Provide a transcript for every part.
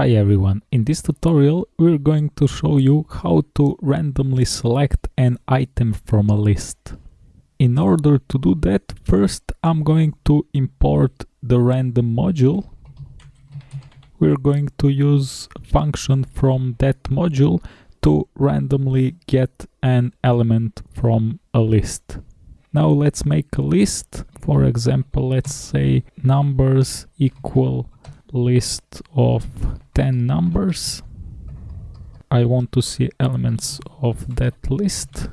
Hi everyone, in this tutorial we're going to show you how to randomly select an item from a list. In order to do that, first I'm going to import the random module. We're going to use a function from that module to randomly get an element from a list. Now let's make a list. For example, let's say numbers equal list of 10 numbers. I want to see elements of that list.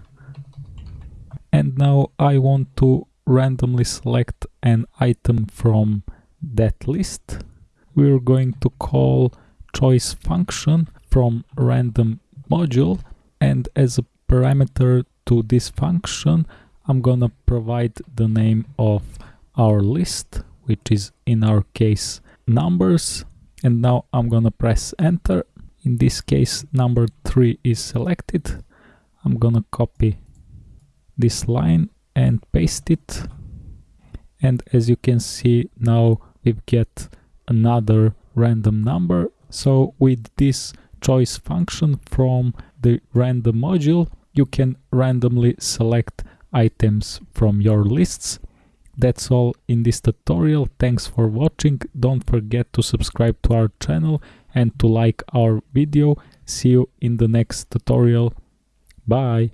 And now I want to randomly select an item from that list. We're going to call choice function from random module and as a parameter to this function I'm gonna provide the name of our list which is in our case numbers and now I'm gonna press enter. In this case number 3 is selected. I'm gonna copy this line and paste it. And as you can see now we get another random number. So with this choice function from the random module you can randomly select items from your lists that's all in this tutorial. Thanks for watching. Don't forget to subscribe to our channel and to like our video. See you in the next tutorial. Bye.